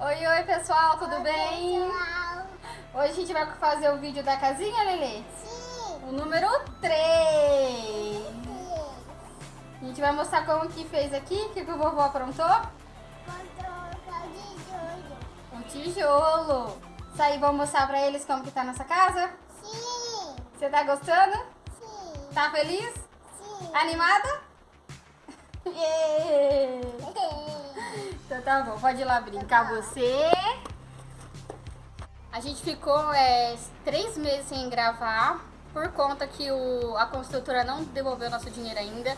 Oi, oi pessoal, tudo Oi, bem? pessoal. Hoje a gente vai fazer o vídeo da casinha, Lelê? Sim. O número 3. A gente vai mostrar como que fez aqui, o que, que o vovô aprontou? Controle de jogo. Um tijolo. Isso aí, vamos mostrar pra eles como que tá nossa casa? Sim. Você tá gostando? Sim. Tá feliz? Sim. Animada? Yeah. Então tá bom, pode ir lá brincar você. A gente ficou é, três meses sem gravar por conta que o, a construtora não devolveu nosso dinheiro ainda.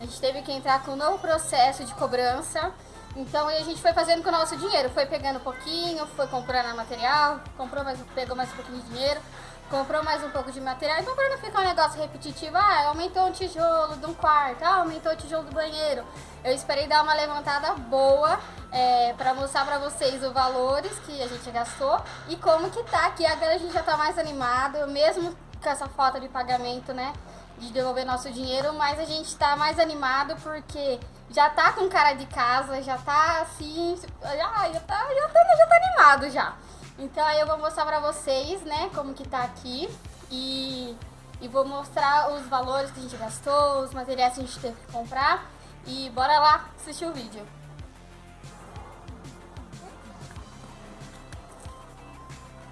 A gente teve que entrar com um novo processo de cobrança. Então a gente foi fazendo com o nosso dinheiro, foi pegando um pouquinho, foi comprando material, comprou mais, pegou mais um pouquinho de dinheiro, comprou mais um pouco de material. Então para não ficar um negócio repetitivo, ah, aumentou um tijolo de um quarto, ah, aumentou o tijolo do banheiro. Eu esperei dar uma levantada boa é, para mostrar para vocês os valores que a gente gastou e como que tá aqui. Agora a gente já tá mais animado, mesmo com essa falta de pagamento, né? De devolver nosso dinheiro, mas a gente tá mais animado porque já tá com cara de casa, já tá assim, já, já, tá, já, tá, já tá animado já. Então aí eu vou mostrar pra vocês, né, como que tá aqui e, e vou mostrar os valores que a gente gastou, os materiais que a gente teve que comprar e bora lá assistir o vídeo.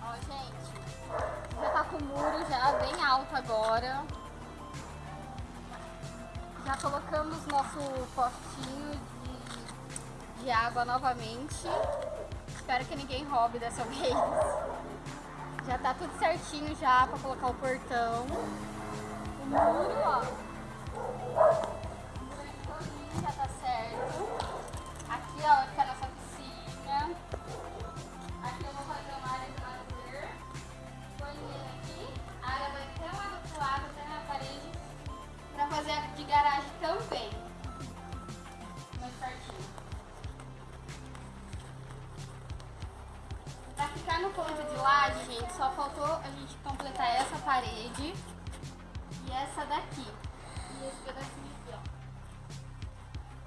Ó, gente, já tá com o muro já bem alto agora. Já colocamos nosso postinho de, de água novamente. Espero que ninguém roube dessa vez. Já tá tudo certinho já pra colocar o portão. O muro, ó. Ponto de laje, gente, só faltou a gente completar essa parede e essa daqui. E esse pedacinho aqui, ó.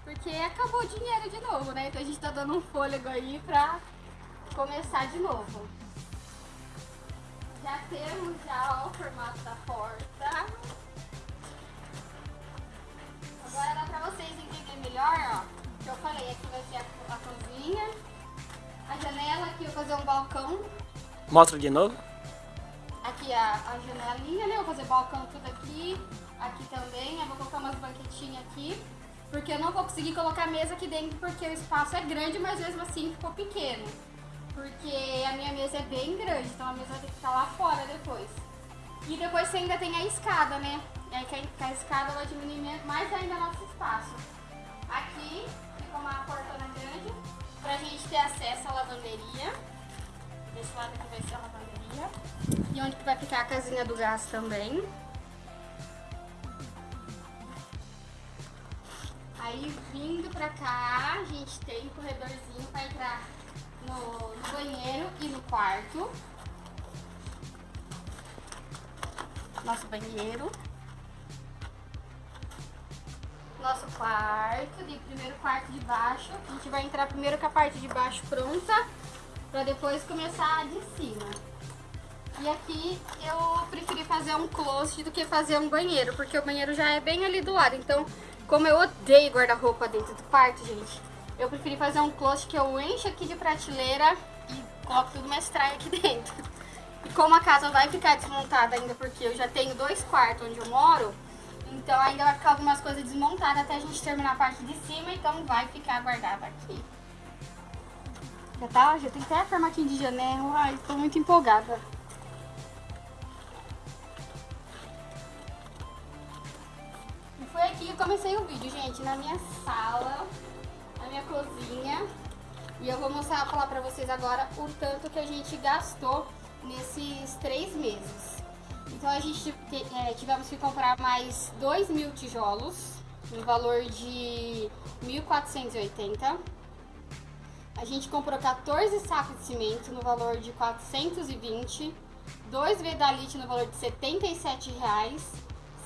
Porque acabou o dinheiro de novo, né? Então a gente tá dando um fôlego aí pra começar de novo. Já temos já ó, o formato da porta. Agora dá pra vocês entenderem melhor, ó. Que eu falei, aqui vai ser a, a cozinha. A janela aqui eu vou fazer um balcão. Mostra de novo. Aqui a, a janelinha, né? Vou fazer balcão tudo aqui. Aqui também. Eu vou colocar umas banquetinhas aqui. Porque eu não vou conseguir colocar mesa aqui dentro porque o espaço é grande, mas mesmo assim ficou pequeno. Porque a minha mesa é bem grande, então a mesa vai ter que ficar lá fora depois. E depois você ainda tem a escada, né? E aí com a escada vai diminuir mais ainda nosso espaço. Aqui fica uma portona grande pra gente ter acesso à lavanderia. Desse lado aqui vai ser a lavanderia. E onde que vai ficar a casinha do gás também. Aí vindo pra cá, a gente tem um corredorzinho pra entrar no, no banheiro e no quarto. Nosso banheiro. Nosso quarto, de primeiro quarto de baixo. A gente vai entrar primeiro com a parte de baixo pronta, pra depois começar de cima. E aqui eu preferi fazer um closet do que fazer um banheiro, porque o banheiro já é bem ali do lado. Então, como eu odeio guarda-roupa dentro do quarto, gente, eu preferi fazer um closet que eu encho aqui de prateleira e coloco tudo mais traia aqui dentro. E como a casa vai ficar desmontada ainda, porque eu já tenho dois quartos onde eu moro, então ainda vai ficar algumas coisas desmontadas até a gente terminar a parte de cima, então vai ficar guardada aqui. Já tá, já tem até formatinho de janela, ai, tô muito empolgada. E foi aqui que eu comecei o vídeo, gente, na minha sala, na minha cozinha. E eu vou mostrar, falar pra vocês agora o tanto que a gente gastou nesses três meses. Então a gente é, tivemos que comprar mais 2 mil tijolos, no valor de 1.480. A gente comprou 14 sacos de cimento no valor de 420. 2 vedalite no valor de 77 reais.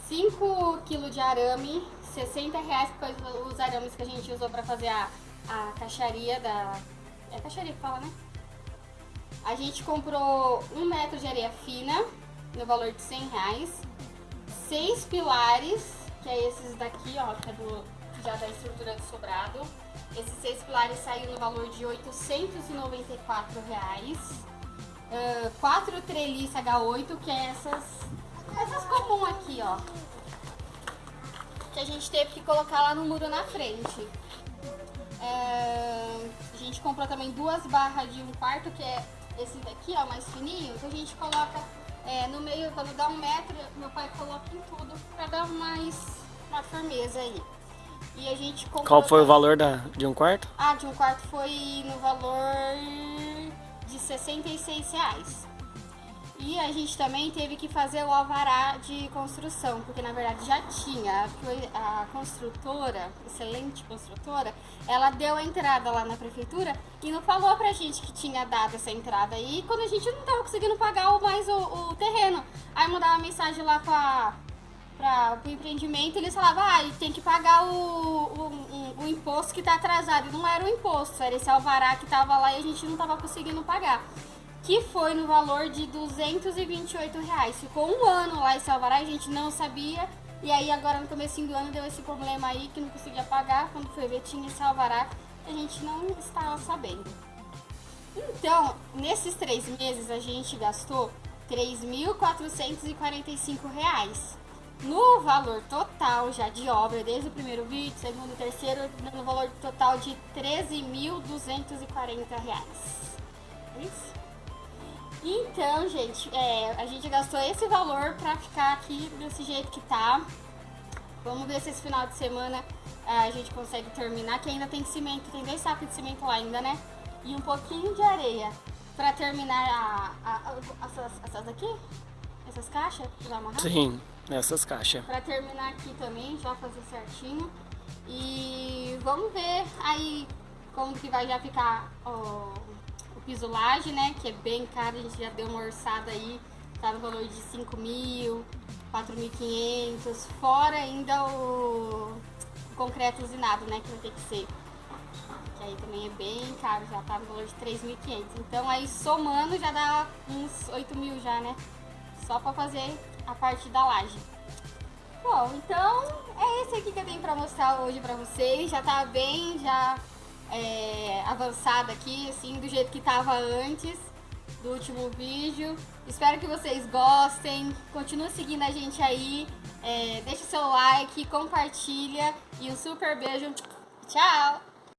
5 kg de arame, 60 reais, depois os arames que a gente usou para fazer a, a caixaria da, É caixaria que fala, né? A gente comprou um metro de areia fina, no valor de 100 reais. Seis pilares, que é esses daqui, ó, que é do, já da estrutura do sobrado. Esses seis pilares saiu no valor de 894 reais. Uh, quatro treliças H8, que é essas, essas comum aqui, ó. Que a gente teve que colocar lá no muro na frente. Uh, a gente comprou também duas barras de um quarto, que é esse daqui, ó, mais fininho, que a gente coloca é, no meio, quando dá um metro, meu pai coloca em tudo pra dar mais uma firmeza aí. E a gente comprou... Qual foi o valor da, de um quarto? Ah, de um quarto foi no valor de 66 reais. E a gente também teve que fazer o alvará de construção, porque na verdade já tinha. A construtora, excelente construtora, ela deu a entrada lá na prefeitura e não falou pra gente que tinha dado essa entrada aí quando a gente não tava conseguindo pagar mais o, o terreno. Aí mandava mensagem lá pra, para o empreendimento, eles falavam, ah, tem que pagar o, o, o, o, imposto que tá atrasado. Não era o imposto, era esse alvará que tava lá e a gente não tava conseguindo pagar que foi no valor de 228 reais. Ficou um ano lá esse alvará, a gente não sabia. E aí agora no começo do ano deu esse problema aí que não conseguia pagar. Quando foi ver tinha esse alvará, a gente não estava sabendo. Então, nesses três meses a gente gastou 3.445 reais. No valor total já de obra, desde o primeiro vídeo, segundo terceiro, no valor total de 13.240 reais. Isso. Então, gente, é, a gente gastou esse valor pra ficar aqui desse jeito que tá. Vamos ver se esse final de semana é, a gente consegue terminar, que ainda tem cimento, tem dois sacos de cimento lá ainda, né? E um pouquinho de areia pra terminar a, a, a, essas, essas aqui, essas caixas, já amarrar? Sim, essas caixas. Pra terminar aqui também, já fazer certinho. E vamos ver aí como que vai já ficar ó, piso laje, né? Que é bem caro, a gente já deu uma orçada aí, tá no valor de 5 mil, 4.500, fora ainda o, o concreto usinado, né? Que vai ter que ser. Que aí também é bem caro, já tá no valor de 3.500. Então aí somando já dá uns 8 mil já, né? Só pra fazer a parte da laje. Bom, então é esse aqui que eu tenho pra mostrar hoje pra vocês. Já tá bem, já é, avançada aqui, assim, do jeito que estava antes do último vídeo. Espero que vocês gostem. Continue seguindo a gente aí. É, deixa seu like, compartilha e um super beijo. Tchau!